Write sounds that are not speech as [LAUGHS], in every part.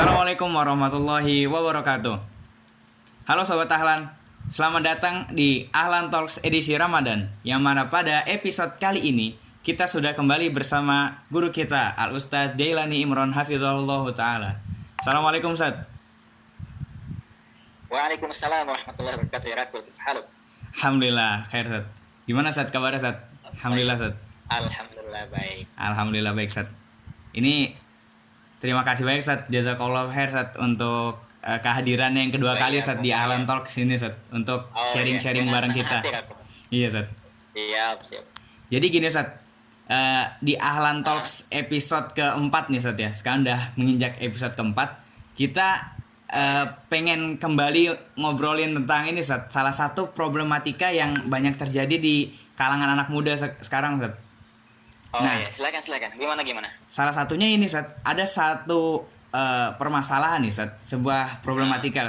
Assalamualaikum warahmatullahi wabarakatuh. Halo Sobat Ahlan, selamat datang di Ahlan Talks edisi Ramadan Yang mana pada episode kali ini kita sudah kembali bersama guru kita Al Ustadz Jailani Imron Hafizullah Ta'ala. Assalamualaikum Ustadz. Waalaikumsalam warahmatullahi wabarakatuh ya Halo. Alhamdulillah, khair Ustadz. Gimana Ustadz kabarnya Ustadz? Alhamdulillah Ustadz. Alhamdulillah baik. Alhamdulillah baik Ustadz. Ini terima kasih banyak Ustadz Jazakallah khair Ustadz untuk uh, kehadiran yang kedua Oh, kali iya, Ustadz di. Ahlan Talk sini Ustadz Untuk Oh, sharing-sharing iya. bareng kita. Hati. Iya Ustadz Siap siap. Jadi gini Ustadz eh, Di Ahlan Talks episode keempat nih Ustadz ya. Sekarang udah menginjak episode keempat. Kita eh, pengen kembali ngobrolin tentang ini Ustadz Salah satu problematika yang banyak terjadi di kalangan anak muda se- sekarang Ustadz Oh Nah. iya. Silakan silakan. Gimana gimana? Salah satunya ini Ustadz Ada satu eh, permasalahan nih Ustadz Sebuah problematika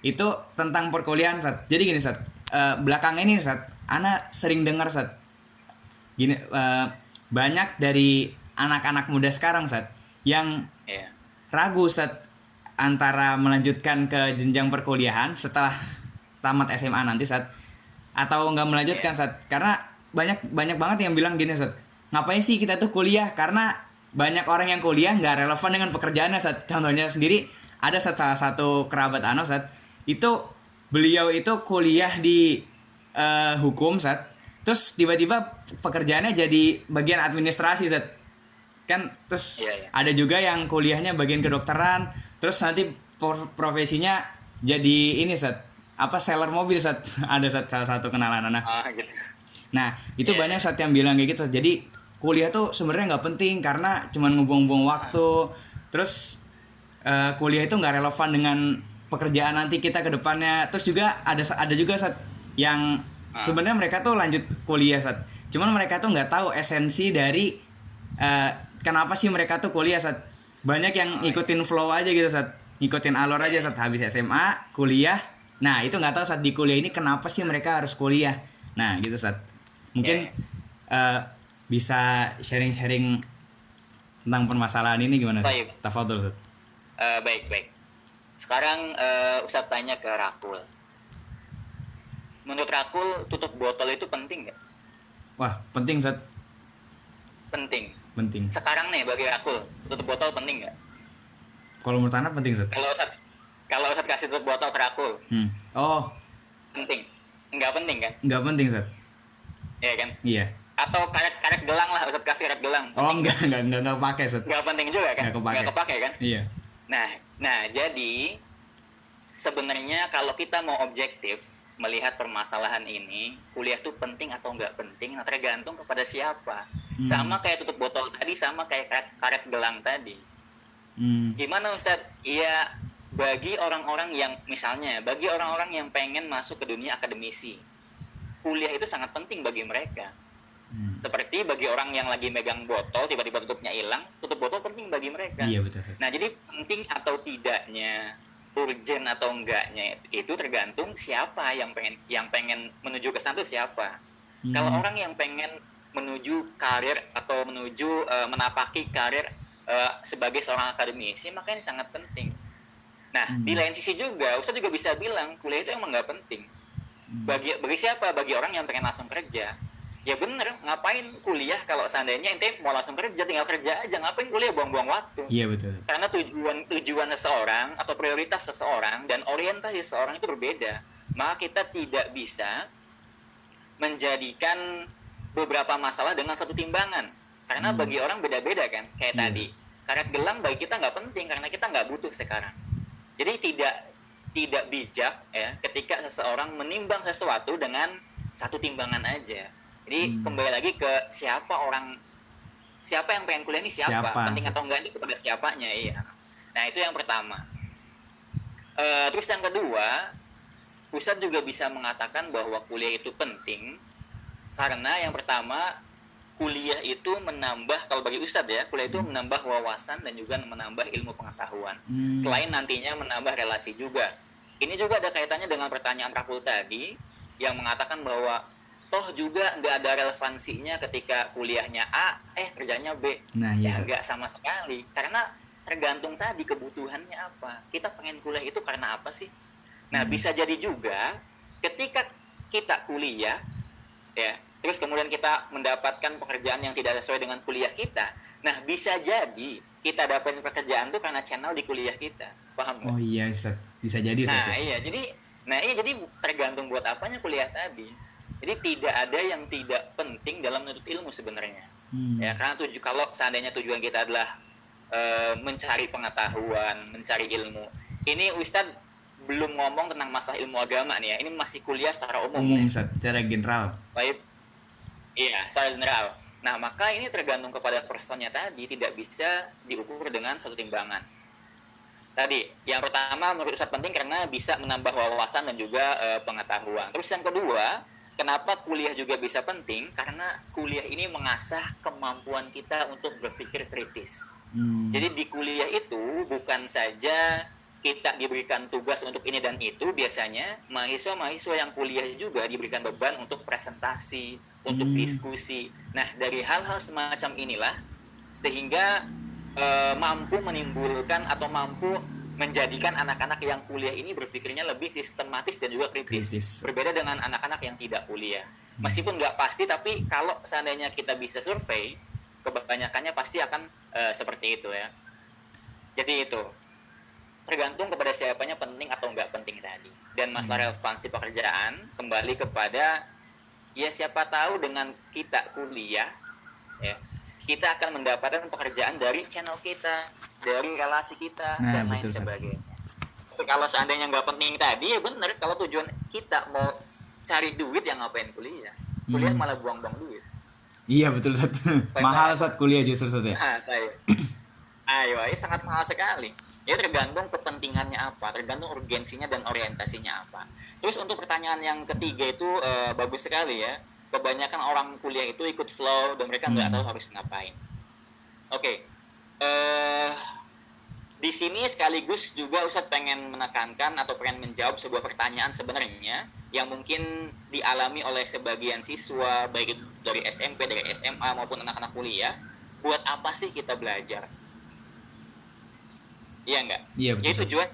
Itu tentang perkuliahan Ustadz Jadi gini Ustadz eh, Belakang ini Ustadz Ana sering dengar Ustadz Gini eh, Banyak dari anak-anak muda sekarang Ustadz Yang Iya. ragu Ustadz Antara melanjutkan ke jenjang perkuliahan Setelah tamat SMA nanti Ustadz Atau nggak melanjutkan Ustadz Karena banyak banyak banget yang bilang gini Ustadz Ngapain sih kita tuh kuliah? Karena banyak orang yang kuliah nggak relevan dengan pekerjaannya Ustadz Contohnya sendiri Ada salah satu kerabat Ano Ustadz Itu beliau itu kuliah di eh, hukum Ustadz Terus tiba-tiba pekerjaannya jadi bagian administrasi Ustadz kan terus Iya, iya. ada juga yang kuliahnya bagian kedokteran. Terus nanti profesinya jadi ini set apa seller mobil set [LAUGHS] ada set salah satu kenalan anak Oh gitu. Nah itu Iya, banyak saat yang bilang kayak gitu Sat. jadi kuliah tuh sebenarnya nggak penting karena cuman ngebuang-buang waktu. Terus eh, kuliah itu nggak relevan dengan pekerjaan nanti kita ke depannya. Terus juga ada ada juga saat yang Ah. sebenarnya mereka tuh lanjut kuliah saat cuman mereka tuh nggak tahu esensi dari eh, kenapa sih mereka tuh kuliah saat banyak yang ngikutin flow aja gitu saat ngikutin alur aja saat habis SMA kuliah. Nah itu nggak tahu saat di kuliah ini kenapa sih mereka harus kuliah. Nah gitu saat mungkin eh, bisa sharing-sharing tentang permasalahan ini gimana? Baik. Tafadhol Sat. Eh, Baik baik Sekarang eh, Ustadz tanya ke Rakul Menurut Rakul tutup botol itu penting nggak? wah penting Sat Penting penting Sekarang nih bagi Rakul tutup botol penting nggak? kalau menurut Anda penting Sat Kalau Ustadz kalau Ustadz kasih tutup botol ke Rakul hmm. oh penting Nggak penting kan? nggak penting Sat Iya kan? iya Atau karet-karet gelang lah Ustadz kasih karet gelang. Oh enggak enggak enggak enggak pakai Sat nggak penting juga kan? Nggak kepake. kepake kan? Iya. Nah nah jadi sebenarnya kalau kita mau objektif melihat permasalahan ini kuliah tuh penting atau nggak penting nah tergantung kepada siapa. Hmm. sama kayak tutup botol tadi sama kayak karet, karet gelang tadi. Hmm. gimana Ustadz? Ya bagi orang-orang yang misalnya bagi orang-orang yang pengen masuk ke dunia akademisi kuliah itu sangat penting bagi mereka Hmm. seperti bagi orang yang lagi megang botol tiba-tiba tutupnya hilang tutup botol penting bagi mereka iya betul Sat. nah jadi penting atau tidaknya urgent atau enggaknya itu tergantung siapa yang pengen yang pengen menuju ke sana siapa Hmm. kalau orang yang pengen menuju karir atau menuju eh, menapaki karir eh, sebagai seorang akademisi maka ini sangat penting nah Hmm. di lain sisi juga Ustaz juga bisa bilang kuliah itu emang nggak penting Hmm. bagi bagi siapa bagi orang yang pengen langsung kerja ya bener ngapain kuliah kalau seandainya ente mau langsung kerja tinggal kerja aja ngapain kuliah buang-buang waktu? Iya betul. Karena tujuan tujuan seseorang atau prioritas seseorang dan orientasi seseorang itu berbeda. Maka kita tidak bisa menjadikan beberapa masalah dengan satu timbangan. Karena Hmm. bagi orang beda-beda kan kayak Iya. tadi. Karet gelang bagi kita nggak penting karena kita nggak butuh sekarang. Jadi tidak tidak bijak ya ketika seseorang menimbang sesuatu dengan satu timbangan aja jadi Hmm. kembali lagi ke siapa orang siapa yang pengen kuliah ini siapa, Siapa? penting atau enggak itu kepada siapanya iya nah itu yang pertama Eh, terus yang kedua Ustadz juga bisa mengatakan bahwa kuliah itu penting karena yang pertama kuliah itu menambah kalau bagi Ustadz ya kuliah itu menambah wawasan dan juga menambah ilmu pengetahuan Hmm. selain nantinya menambah relasi juga ini juga ada kaitannya dengan pertanyaan Rakul tadi yang mengatakan bahwa toh juga nggak ada relevansinya ketika kuliahnya A eh kerjanya B nah iya ya nggak sama sekali karena tergantung tadi kebutuhannya apa. Kita pengen kuliah itu karena apa sih? Nah, Hmm. bisa jadi juga ketika kita kuliah ya, terus kemudian kita mendapatkan pekerjaan yang tidak sesuai dengan kuliah kita. Nah, bisa jadi kita dapetin pekerjaan tuh karena channel di kuliah kita. Paham? Oh iya. Bisa jadi. Nah, iya, jadi nah iya jadi tergantung buat apanya kuliah tadi. Jadi tidak ada yang tidak penting dalam menuntut ilmu sebenarnya. Hmm. Ya, karena tuju kalau seandainya tujuan kita adalah eh, mencari pengetahuan, mencari ilmu. Ini Ustadz belum ngomong tentang masalah ilmu agama nih ya. Ini masih kuliah secara umum. Umum. Ustaz, secara general. Baik. Iya, secara general. Nah, maka ini tergantung kepada personnya tadi, tidak bisa diukur dengan satu timbangan. Tadi, yang pertama menurut Ustadz penting karena bisa menambah wawasan dan juga eh, pengetahuan. Terus yang kedua, kenapa kuliah juga bisa penting? Karena kuliah ini mengasah kemampuan kita untuk berpikir kritis. Hmm. Jadi di kuliah itu bukan saja kita diberikan tugas untuk ini dan itu, biasanya mahasiswa-mahasiswa yang kuliah juga diberikan beban untuk presentasi, untuk Hmm. diskusi. Nah, dari hal-hal semacam inilah sehingga eh, mampu menimbulkan atau mampu menjadikan anak-anak yang kuliah ini berpikirnya lebih sistematis dan juga kritis. Kritis. Berbeda dengan anak-anak yang tidak kuliah. Meskipun nggak pasti, tapi kalau seandainya kita bisa survei, kebanyakannya pasti akan eh, seperti itu ya. Jadi itu tergantung kepada siapanya penting atau nggak penting tadi. Dan masalah relevansi pekerjaan kembali kepada ya siapa tahu dengan kita kuliah ya kita akan mendapatkan pekerjaan dari channel kita, dari relasi kita Nah, dan lain betul, sebagainya. Tapi kalau seandainya nggak penting tadi ya bener kalau tujuan kita mau cari duit yang ngapain kuliah? Kuliah Hmm. malah buang-buang duit. Iya betul Ustaz. Mahal Ustaz kuliah justru Ustaz ya. Nah, ayo. Ayo, sangat mahal sekali. Ya tergantung kepentingannya apa, tergantung urgensinya dan orientasinya apa. Terus untuk pertanyaan yang ketiga itu eh, bagus sekali ya. Kebanyakan orang kuliah itu ikut flow dan mereka nggak Hmm. tahu harus ngapain. Oke, eh di sini sekaligus juga Ustadz pengen menekankan atau pengen menjawab sebuah pertanyaan sebenarnya yang mungkin dialami oleh sebagian siswa baik dari SMP, dari SMA maupun anak-anak kuliah. Buat apa sih kita belajar? Iya enggak? Iya Jadi betul. Ustaz. tujuan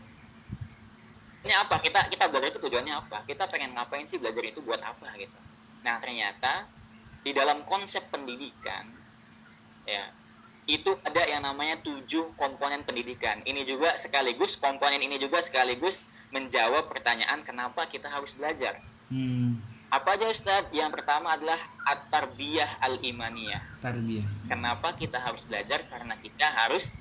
ini apa? Kita kita belajar itu tujuannya apa? Kita pengen ngapain sih belajar itu buat apa gitu. Nah, ternyata di dalam konsep pendidikan ya itu ada yang namanya tujuh komponen pendidikan. Ini juga sekaligus komponen ini juga sekaligus menjawab pertanyaan kenapa kita harus belajar. Hmm. Apa aja Ustadz? Yang pertama adalah at-tarbiyah al-imaniyah. Tarbiyah. Kenapa kita harus belajar? Karena kita harus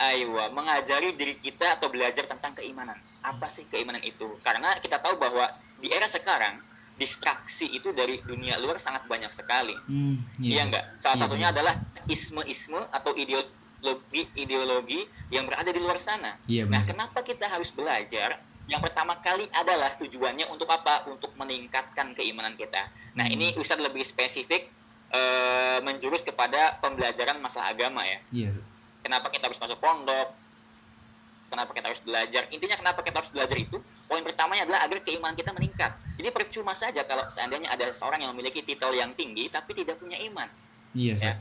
aywa mengajari diri kita atau belajar tentang keimanan. Apa sih keimanan itu? Karena kita tahu bahwa di era sekarang distraksi itu dari dunia luar sangat banyak sekali. Hmm. Iya enggak? Salah Iya, satunya iya. adalah isme-isme atau ideologi ideologi yang berada di luar sana. Iya Nah, benar. kenapa kita harus belajar? Yang pertama kali adalah tujuannya untuk apa? Untuk meningkatkan keimanan kita. Nah, Hmm. ini Ustadz lebih spesifik eh, menjurus kepada pembelajaran masalah agama ya. Iya. Kenapa kita harus masuk pondok? Kenapa kita harus belajar? Intinya kenapa kita harus belajar itu? Poin pertamanya adalah agar keimanan kita meningkat. Jadi percuma saja kalau seandainya ada seorang yang memiliki titel yang tinggi tapi tidak punya iman. Iya. Ya.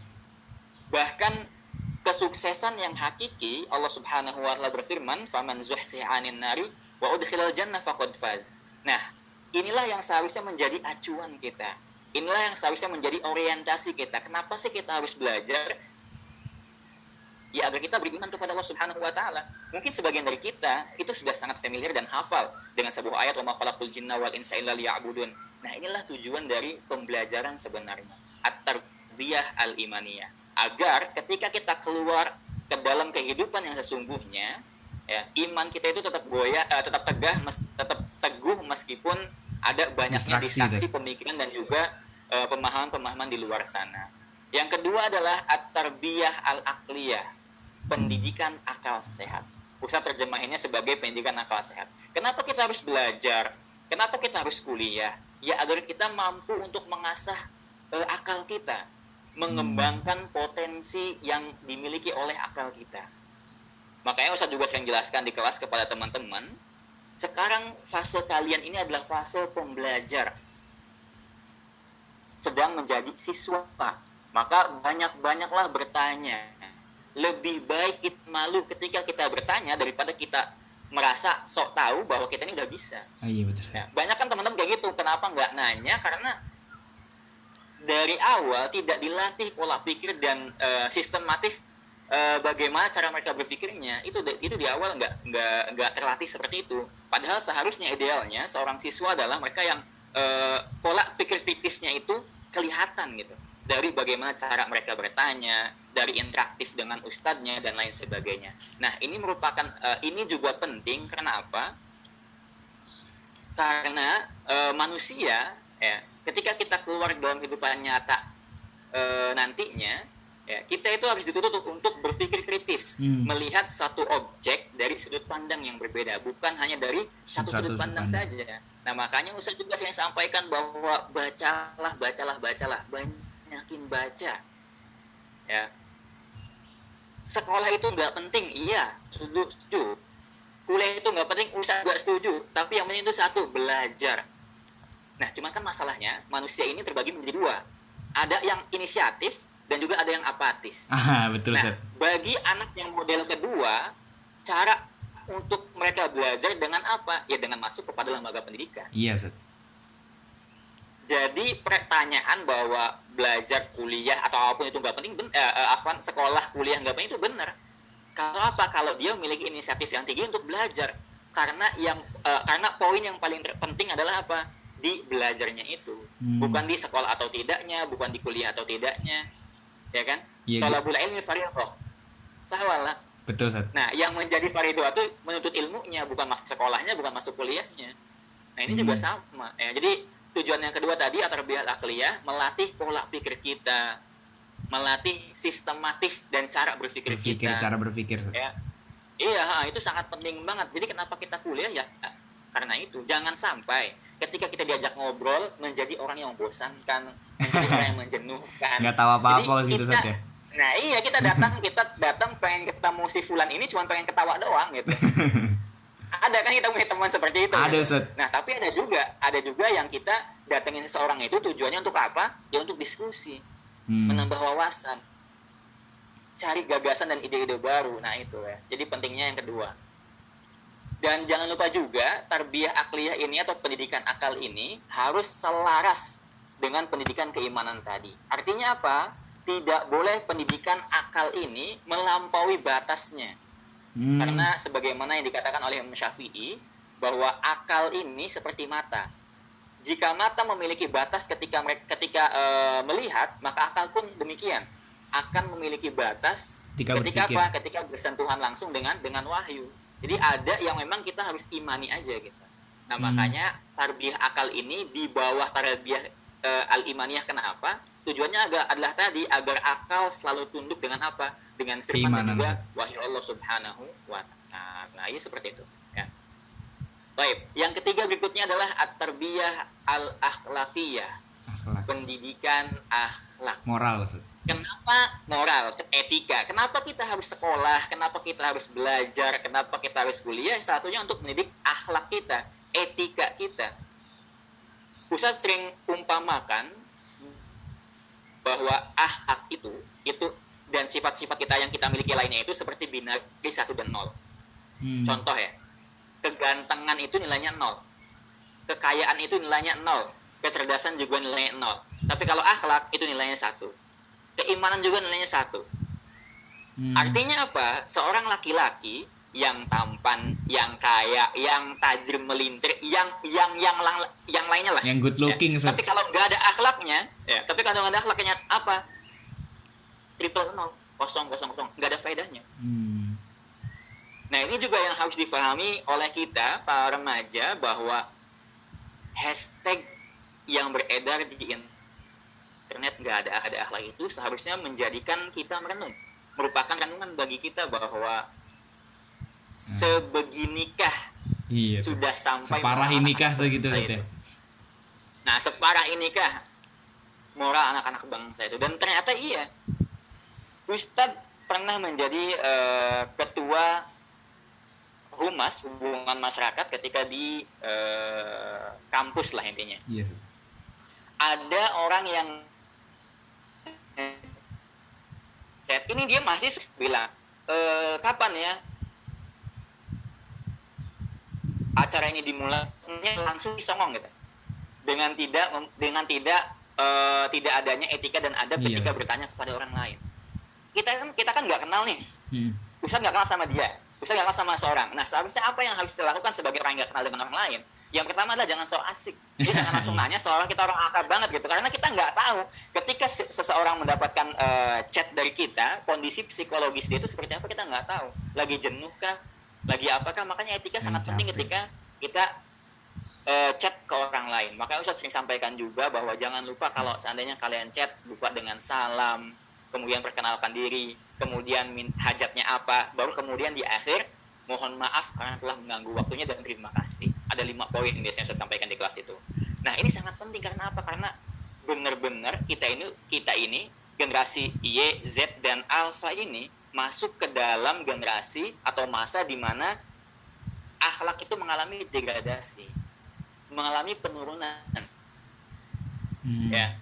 Bahkan kesuksesan yang hakiki Allah Subhanahu wa taala berfirman, "Faman zuhziha 'anil nari wa udkhilal jannah faqad faz." Nah, inilah yang seharusnya menjadi acuan kita. Inilah yang seharusnya menjadi orientasi kita. Kenapa sih kita harus belajar? Ya agar kita beriman kepada Allah Subhanahu wa taala. Mungkin sebagian dari kita itu sudah sangat familiar dan hafal dengan sebuah ayat wa ma khalaqul jinna wal insa illa liya'budun. Nah, inilah tujuan dari pembelajaran sebenarnya. At-tarbiyah al-imaniyah. Agar ketika kita keluar ke dalam kehidupan yang sesungguhnya, ya, iman kita itu tetap goyah, eh, tetap tegah, mes- tetap teguh meskipun ada banyaknya Distraksi, pemikiran dan juga eh, pemahaman-pemahaman di luar sana. Yang kedua adalah at-tarbiyah al-aqliyah, pendidikan akal sehat. Pusat terjemahinnya sebagai pendidikan akal sehat. Kenapa kita harus belajar? Kenapa kita harus kuliah? Ya agar kita mampu untuk mengasah eh, akal kita, mengembangkan potensi yang dimiliki oleh akal kita. Makanya Ustaz juga sering jelaskan di kelas kepada teman-teman, sekarang fase kalian ini adalah fase pembelajar. Sedang menjadi siswa. Maka banyak-banyaklah bertanya. Lebih baik kita malu ketika kita bertanya daripada kita merasa sok tahu bahwa kita ini udah bisa. Ah, iya betul. Ya, banyak kan teman-teman kayak gitu. Kenapa nggak nanya? Karena dari awal tidak dilatih pola pikir dan uh, sistematis uh, bagaimana cara mereka berpikirnya. Itu itu di awal nggak nggak nggak terlatih seperti itu. Padahal seharusnya idealnya seorang siswa adalah mereka yang uh, pola pikir kritisnya itu kelihatan gitu dari bagaimana cara mereka bertanya, dari interaktif dengan ustadznya dan lain sebagainya. Nah, ini merupakan uh, ini juga penting karena apa? Karena uh, manusia ya, ketika kita keluar dalam kehidupan nyata uh, nantinya ya, kita itu harus dituntut untuk berpikir kritis, hmm. melihat satu objek dari sudut pandang yang berbeda, bukan hanya dari satu, satu sudut pandang, pandang saja. Nah, makanya Ustaz juga saya sampaikan bahwa bacalah, bacalah, bacalah, banyak yakin baca. Ya. Sekolah itu nggak penting iya setuju. Setuju kuliah itu nggak penting usah nggak setuju. Tapi yang penting itu satu belajar. Nah cuman kan masalahnya manusia ini terbagi menjadi dua. Ada yang inisiatif dan juga ada yang apatis. [LAUGHS] Aha, betul nah bagi anak yang model kedua cara untuk mereka belajar dengan apa? Ya dengan masuk kepada lembaga pendidikan. Iya Set jadi pertanyaan bahwa belajar kuliah atau apa pun itu nggak penting ben, eh, eh Afan sekolah kuliah nggak penting itu benar. Kalau apa? Kalau dia memiliki inisiatif yang tinggi untuk belajar. Karena yang eh, karena poin yang paling penting adalah apa? Di belajarnya itu. Hmm. bukan di sekolah atau tidaknya bukan di kuliah atau tidaknya. Ya kan? Iya, kalau bula ilmi faridah sahwala betul Sat. nah yang menjadi faridah itu menuntut ilmunya bukan masuk sekolahnya bukan masuk kuliahnya. Nah ini hmm. juga sama. Ya jadi tujuan yang kedua tadi atarbiyah akliyah melatih pola pikir kita. Melatih sistematis dan cara berpikir, berpikir kita. cara berpikir. Ya. Iya itu sangat penting banget. Jadi kenapa kita kuliah? Ya karena itu. Jangan sampai ketika kita diajak ngobrol menjadi orang yang membosankan menjadi orang yang [LAUGHS] menjenuhkan. Nggak tahu apa-apa gitu saja nah iya kita datang kita datang pengen ketemu si Fulan ini cuma pengen ketawa doang gitu [LAUGHS] ada kan kita punya teman seperti itu. Ada kan? nah tapi ada juga ada juga yang kita datengin seseorang itu tujuannya untuk apa? Ya untuk diskusi. Hmm. menambah wawasan. Cari gagasan dan ide-ide baru. Nah itu ya. Jadi pentingnya yang kedua. Dan jangan lupa juga tarbiyah akliyah ini atau pendidikan akal ini harus selaras dengan pendidikan keimanan tadi. Artinya apa? Tidak boleh pendidikan akal ini melampaui batasnya Hmm. Karena sebagaimana yang dikatakan oleh Imam Syafi'i bahwa akal ini seperti mata. Jika mata memiliki batas ketika ketika e, melihat, maka akal pun demikian akan memiliki batas ketika, ketika apa? Ketika bersentuhan langsung dengan dengan wahyu. Jadi ada yang memang kita harus imani aja gitu. Nah, hmm. makanya tarbiyah akal ini di bawah tarbiyah e, al-imaniyah kenapa? Tujuannya agak adalah tadi agar akal selalu tunduk dengan apa? dengan firman juga wahyu Allah Subhanahu wa taala. Nah, ini seperti itu, ya. Baik, yang ketiga berikutnya adalah at-tarbiyah al-akhlaqiyah. Pendidikan akhlak. Moral. Kenapa moral, etika? Kenapa kita harus sekolah? Kenapa kita harus belajar? Kenapa kita harus kuliah? Satunya untuk mendidik akhlak kita, etika kita. Pusat sering umpamakan bahwa akhlak itu itu dan sifat-sifat kita yang kita miliki lainnya itu seperti binari satu dan nol. Hmm. Contoh ya, kegantengan itu nilainya nol, kekayaan itu nilainya nol, kecerdasan juga nilainya nol. Tapi kalau akhlak itu nilainya satu, keimanan juga nilainya satu. Hmm. Artinya apa? Seorang laki-laki yang tampan, yang kaya, yang tajam melintir, yang yang yang yang, yang lainnya lah. Yang good looking. Ya. Tapi kalau nggak ada akhlaknya, ya. Tapi kalau nggak ada akhlaknya apa? triple nol kosong kosong kosong nggak ada faedahnya hmm. nah ini juga yang harus difahami oleh kita para remaja bahwa hashtag yang beredar di internet nggak ada ada akhlak itu seharusnya menjadikan kita merenung merupakan renungan bagi kita bahwa sebeginikah iya, sudah sampai separah inikah segitu itu. Nah, separah inikah? Moral anak-anak bangsa itu. Dan ternyata iya. Ustadz pernah menjadi uh, ketua humas hubungan masyarakat ketika di uh, kampus lah intinya. Iya. Ada orang yang ini dia masih bilang e, kapan ya acara ini dimulai langsung disongong gitu. Dengan tidak dengan tidak uh, tidak adanya etika dan adab iya. ketika bertanya kepada orang lain. Kita kan kita kan nggak kenal nih. Hmm. Ustadz nggak kenal sama dia. Ustadz nggak kenal sama seorang. Nah seharusnya apa yang harus dilakukan sebagai orang yang nggak kenal dengan orang lain? Yang pertama adalah jangan so asik. Jadi jangan langsung [LAUGHS] nanya seorang kita orang akrab banget gitu. Karena kita nggak tahu ketika seseorang mendapatkan uh, chat dari kita kondisi psikologis dia itu seperti apa kita nggak tahu. Lagi jenuh kah lagi apakah makanya etika sangat penting ketika kita uh, chat ke orang lain. Makanya Ustadz sering sampaikan juga bahwa jangan lupa kalau seandainya kalian chat lupa dengan salam kemudian perkenalkan diri kemudian hajatnya apa baru kemudian di akhir mohon maaf karena telah mengganggu waktunya dan terima kasih. Ada lima poin yang biasanya saya sampaikan di kelas itu. Nah ini sangat penting karena apa? Karena benar-benar kita ini kita ini generasi Y, Z dan Alpha ini masuk ke dalam generasi atau masa di mana akhlak itu mengalami degradasi, mengalami penurunan. Hmm. Ya,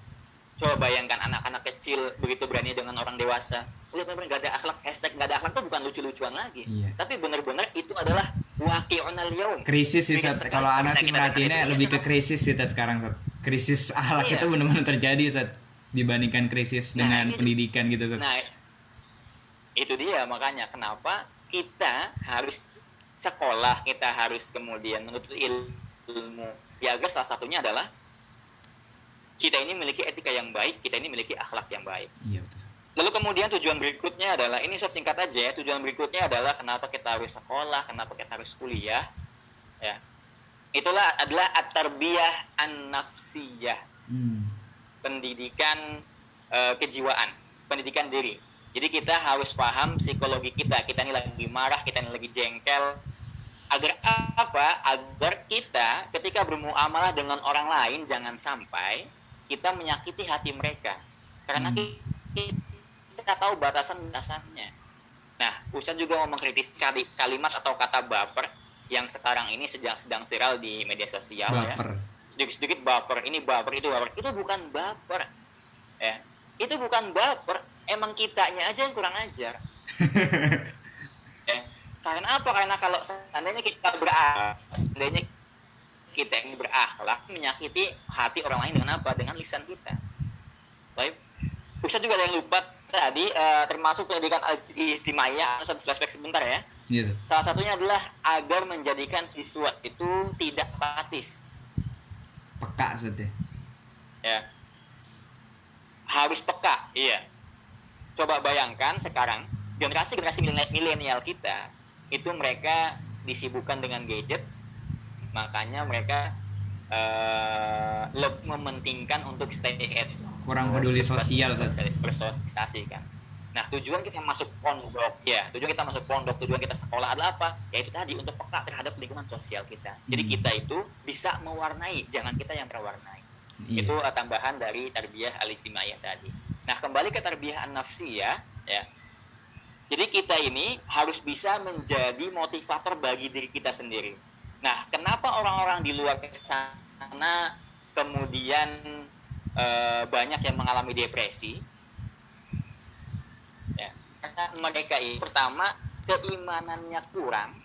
coba bayangkan anak-anak kecil begitu berani dengan orang dewasa. Lihat benar nggak ada akhlak, hashtag nggak ada akhlak itu bukan lucu-lucuan lagi. Iya. Tapi benar-benar itu adalah waqi'unal yaum. Krisis sih, kalau anak sih merhatiinnya lebih ke krisis sih sekarang, Krisis akhlak iya. itu benar-benar terjadi, saat dibandingkan krisis nah, dengan ini, pendidikan gitu, Nah, itu dia makanya kenapa kita harus sekolah kita harus kemudian menuntut ilmu. Ya agar salah satunya adalah kita ini memiliki etika yang baik kita ini memiliki akhlak yang baik. Iya, betul. lalu kemudian tujuan berikutnya adalah ini saya singkat aja ya tujuan berikutnya adalah kenapa kita harus sekolah kenapa kita harus kuliah ya. Itulah adalah at-tarbiyah an-nafsiyah. Hmm. pendidikan uh, kejiwaan pendidikan diri jadi kita harus paham psikologi kita. Kita ini lagi marah, kita ini lagi jengkel. Agar apa? Agar kita ketika bermuamalah dengan orang lain jangan sampai kita menyakiti hati mereka. Karena hmm. kita tahu batasan-batasannya. Nah, Ustaz juga mau mengkritis kalimat atau kata baper yang sekarang ini sedang sedang viral di media sosial ya. baper. ya. Sedikit-sedikit baper, ini baper, itu baper. Itu bukan baper. Ya. Itu bukan baper, emang kitanya aja yang kurang ajar. Ya. [LAUGHS] karena apa? Karena kalau seandainya kita berakhlak seandainya kita ini berakhlak menyakiti hati orang lain dengan apa? Dengan lisan kita. Baik. Ustaz juga ada yang lupa tadi uh, termasuk pendidikan istimewa. Satu flashback sebentar ya. Yeah. salah satunya adalah agar menjadikan siswa itu tidak apatis. Peka saja ya. Harus peka iya coba bayangkan sekarang generasi-generasi milenial kita itu mereka disibukkan dengan gadget makanya mereka uh, lebih mementingkan untuk stay at kurang peduli sosial bersosialisasi kan. Nah tujuan kita masuk pondok ya tujuan kita masuk pondok tujuan kita sekolah adalah apa? Ya itu tadi untuk peka terhadap lingkungan sosial kita. Jadi hmm. kita itu bisa mewarnai jangan kita yang terwarnai iya. itu tambahan dari tarbiyah al tadi Nah, kembali ke tarbiyah nafsi ya, ya. Jadi kita ini harus bisa menjadi motivator bagi diri kita sendiri. Nah, kenapa orang-orang di luar sana kemudian e, banyak yang mengalami depresi? Ya, karena mereka ini pertama keimanannya kurang.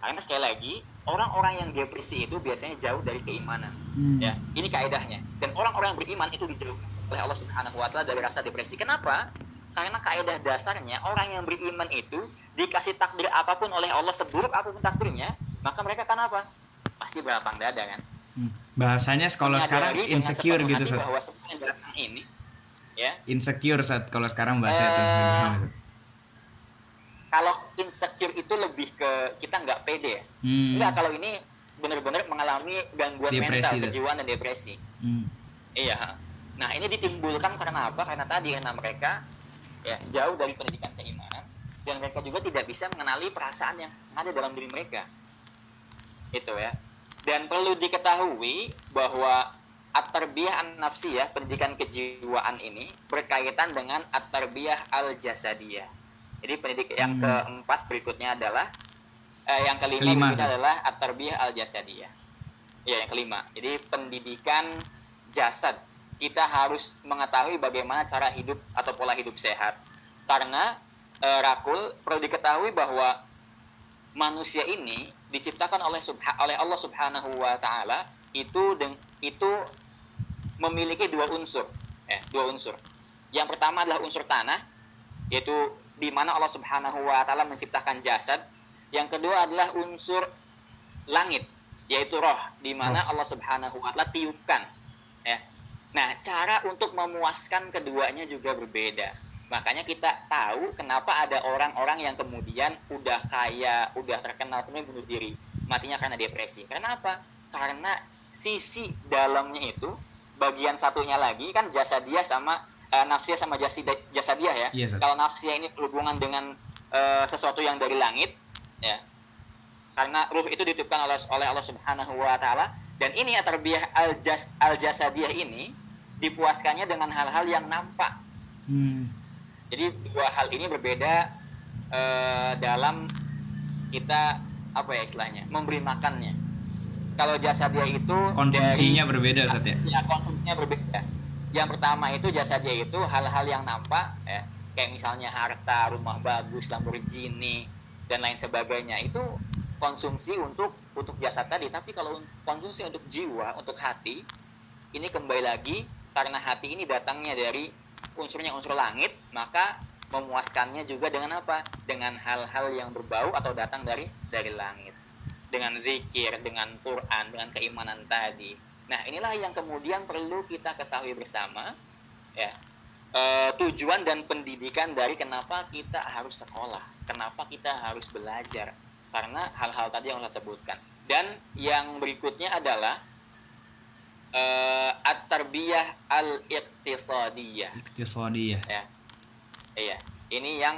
Karena sekali lagi orang-orang yang depresi itu biasanya jauh dari keimanan. Hmm. Ya, ini kaidahnya. Dan orang-orang yang beriman itu dijauhkan oleh Allah Subhanahu wa taala dari rasa depresi. Kenapa? Karena kaidah dasarnya orang yang beriman itu dikasih takdir apa pun oleh Allah seburuk apa pun takdirnya, maka mereka kan apa? Pasti berlapang dada kan. Hmm. Bahasanya kalau sekarang insecure gitu. Bahwa ini ya. Insecure saat kalau sekarang bahasa uh, itu. Kalau insecure itu lebih ke kita nggak pede ya. Hmm. Enggak kalau ini benar-benar mengalami gangguan depresi mental, kejiwaan dan depresi. Hmm. Iya Nah ini ditimbulkan karena apa? Karena tadi karena mereka ya jauh dari pendidikan keimanan dan mereka juga tidak bisa mengenali perasaan yang ada dalam diri mereka. Itu ya. Dan perlu diketahui bahwa at-tarbiyah an-nafsiyah, pendidikan kejiwaan ini berkaitan dengan at-tarbiyah al-jasadiyah. Jadi pendidik yang hmm. keempat berikutnya adalah eh, yang kelima, kelima berikutnya adalah at-tarbiyah al-jasadiyah. Ya, yang kelima. Jadi pendidikan jasad kita harus mengetahui bagaimana cara hidup atau pola hidup sehat. Karena uh, Rakul perlu diketahui bahwa manusia ini diciptakan oleh subha oleh Allah Subhanahu wa taala itu deng itu memiliki dua unsur, ya, dua unsur. Yang pertama adalah unsur tanah, yaitu di mana Allah Subhanahu wa taala menciptakan jasad. Yang kedua adalah unsur langit, yaitu roh, di mana Allah Subhanahu wa taala tiupkan, ya. Nah, cara untuk memuaskan keduanya juga berbeda. Makanya kita tahu kenapa ada orang-orang yang kemudian udah kaya, udah terkenal kemudian bunuh diri. Matinya karena depresi. Karena apa? Karena sisi dalamnya itu bagian satunya lagi kan jasa dia sama uh, nafsia sama jasa jasa dia ya. Yes, Kalau nafsia ini berhubungan dengan uh, sesuatu yang dari langit ya. Karena ruh itu dititipkan oleh oleh Allah Subhanahu wa taala dan ini tarbiyah al jas al jasadiyah ini dipuaskannya dengan hal-hal yang nampak. Hmm. Jadi dua hal ini berbeda uh, dalam kita apa ya istilahnya memberi makannya. Kalau jasa dia itu konsumsinya dari, berbeda ya. Ya, konsumsinya berbeda. Yang pertama itu jasa dia itu hal-hal yang nampak ya, kayak misalnya harta, rumah bagus, Lamborghini dan lain sebagainya. Itu konsumsi untuk untuk jasad tadi, tapi kalau konsumsi untuk jiwa, untuk hati, ini kembali lagi karena hati ini datangnya dari unsurnya unsur langit, maka memuaskannya juga dengan apa? Dengan hal-hal yang berbau atau datang dari dari langit. Dengan zikir, dengan Quran, dengan keimanan tadi. Nah, inilah yang kemudian perlu kita ketahui bersama ya. E, tujuan dan pendidikan dari kenapa kita harus sekolah, kenapa kita harus belajar. Karena hal-hal tadi yang saya sebutkan. Dan yang berikutnya adalah uh, at-tarbiyah al-iqtisadiyah. Iqtisadiyah. Ya. Iya. Ini yang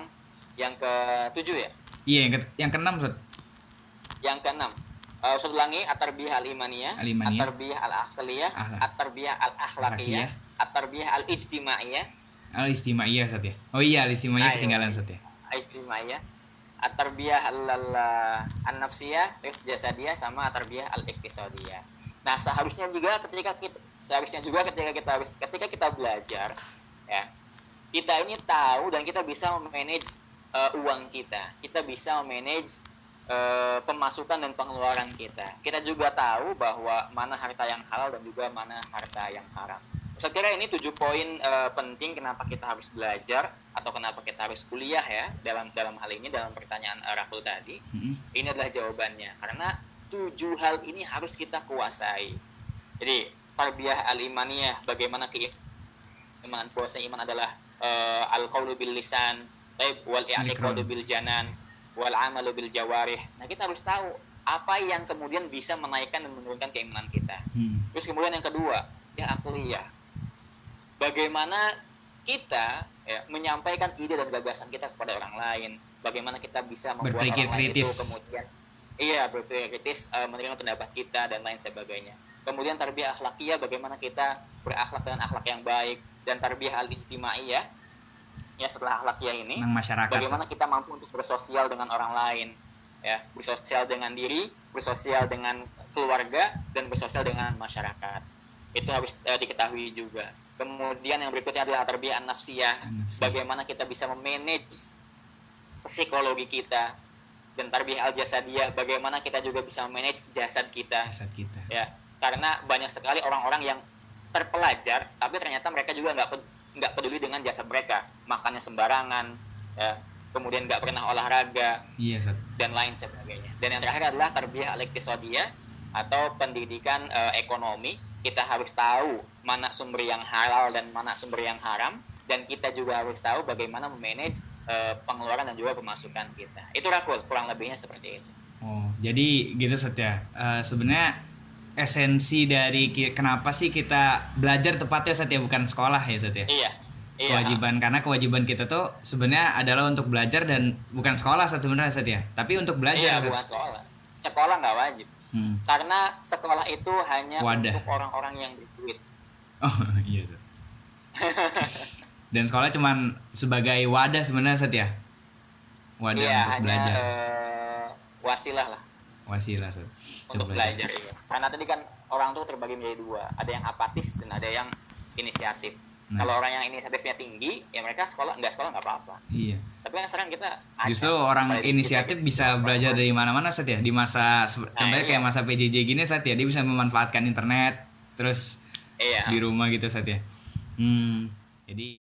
yang ketujuh ya? Iya, yang ke yang keenam, Ustaz. Yang keenam. Uh, Ustaz ulangi at-tarbiyah al-imaniyah, al-imaniyah, at-tarbiyah al-aqliyah, at-tarbiyah al-akhlaqiyah, at-tarbiyah al-ijtimaiyah. Al-ijtimaiyah, Ustaz ya. Oh iya, al-ijtimaiyah Ayo. ketinggalan, Ustaz ya. Al-ijtimaiyah. At-tarbiyah al-nafsiyah, jasadiyah sama at-tarbiyah al-iqtisadiyah. Nah, seharusnya juga ketika kita seharusnya juga ketika kita ketika kita belajar ya, kita ini tahu dan kita bisa memanage uh, uang kita. Kita bisa memanage uh, pemasukan dan pengeluaran kita. Kita juga tahu bahwa mana harta yang halal dan juga mana harta yang haram. Saya kira ini tujuh poin uh, penting kenapa kita harus belajar atau kenapa kita harus kuliah ya dalam dalam hal ini dalam pertanyaan uh, Rahul tadi. Mm-hmm. Ini adalah jawabannya karena tujuh hal ini harus kita kuasai. Jadi tarbiyah al-imaniyah bagaimana keimanan puasa iman adalah uh, al-qaulu bil lisan, taib wal i'tiqadu bil janan, wal amalu bil jawarih. Nah, kita harus tahu apa yang kemudian bisa menaikkan dan menurunkan keimanan kita. Hmm. Terus kemudian yang kedua, yang akliyah. Bagaimana kita ya, menyampaikan ide dan gagasan kita kepada orang lain, bagaimana kita bisa membuat Berpikir orang lain kritis. itu kemudian iya berpikir kritis uh, menerima pendapat kita dan lain sebagainya. Kemudian tarbiyah akhlakiyah bagaimana kita berakhlak dengan akhlak yang baik dan tarbiyah al-ijtimaiyah ya setelah akhlakiyah ini masyarakat. bagaimana kita mampu untuk bersosial dengan orang lain ya. Bersosial dengan diri bersosial dengan keluarga dan bersosial dengan masyarakat. Itu harus uh, diketahui juga. Kemudian yang berikutnya adalah tarbiyah nafsiyah bagaimana kita bisa memanage psikologi kita dan tarbiyah al jasadiyah bagaimana kita juga bisa manage jasad kita. Jasad kita. ya karena banyak sekali orang-orang yang terpelajar tapi ternyata mereka juga nggak nggak peduli dengan jasad mereka makannya sembarangan ya kemudian nggak pernah olahraga Iya, dan lain sebagainya. Dan yang terakhir adalah tarbiyah al atau pendidikan eh, ekonomi. Kita harus tahu mana sumber yang halal dan mana sumber yang haram dan kita juga harus tahu bagaimana memanage eh, pengeluaran dan juga pemasukan kita. Itu rakul kurang lebihnya seperti itu. Oh, jadi gitu Ustaz ya. Eh, sebenarnya esensi dari kenapa sih kita belajar tepatnya Ustaz ya bukan sekolah ya Ustaz ya. iya iya Kewajiban karena kewajiban kita tuh sebenarnya adalah untuk belajar dan bukan sekolah Ustaz sebenarnya Ustaz ya. Tapi untuk iya belajar. Ustaz. bukan sekolah sekolah nggak wajib Hmm. karena sekolah itu hanya Wadah. untuk orang-orang yang berduit Oh, [LAUGHS] iya [LAUGHS] dan sekolah cuman sebagai wadah sebenarnya Ustaz ya. Wadah iya untuk hanya belajar. eh, wasilah lah Wasilah Ustaz. untuk belajar iya. karena tadi kan orang tuh terbagi menjadi dua ada yang apatis dan ada yang inisiatif Nah. Kalau orang yang inisiatifnya tinggi, ya mereka sekolah nggak sekolah nggak apa-apa. Iya. Tapi kan sekarang kita. Justru orang inisiatif kita- bisa kita belajar dari mana-mana Sat ya. Di masa se- contohnya iya. kayak masa PJJ gini Sat ya, dia bisa memanfaatkan internet terus Iya. di rumah gitu Sat ya. Hmm. Jadi